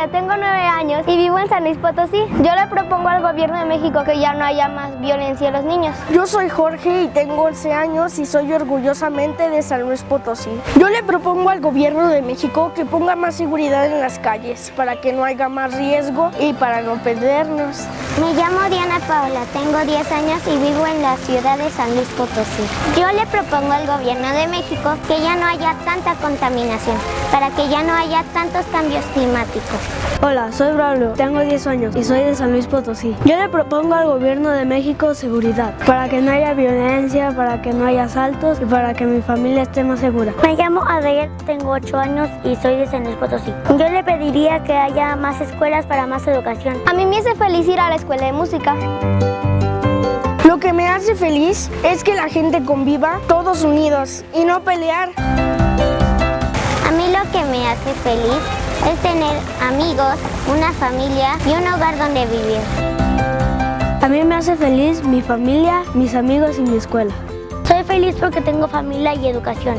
7 Morelos y vivo en San Luis Potosí. Yo le propongo al gobierno de México que ya no haya más violencia a los niños. Yo soy Jorge y tengo 11 años y soy orgullosamente de San Luis Potosí. Yo le propongo al gobierno de México que ponga más seguridad en las calles para que no haya más riesgo y para no perdernos. Me llamo Diana Paola, tengo 10 años y vivo en la ciudad de San Luis Potosí. Yo le propongo al gobierno de México que ya no haya tanta contaminación, para que ya no haya tantos cambios climáticos. Hola, soy Braulio, tengo 10 años y soy de San Luis Potosí. Yo le propongo al gobierno de México seguridad, para que no haya violencia, para que no haya asaltos y para que mi familia esté más segura. Me llamo Adriel, tengo 8 años y soy de San Luis Potosí. Yo le pediría que haya más escuelas para más educación. A mí me hace feliz ir a la escuela de música. Lo que me hace feliz es que la gente conviva todos unidos y no pelear. A mí lo que me hace feliz es tener amigos, una familia y un hogar donde vivir. A mí me hace feliz mi familia, mis amigos y mi escuela. Soy feliz porque tengo familia y educación.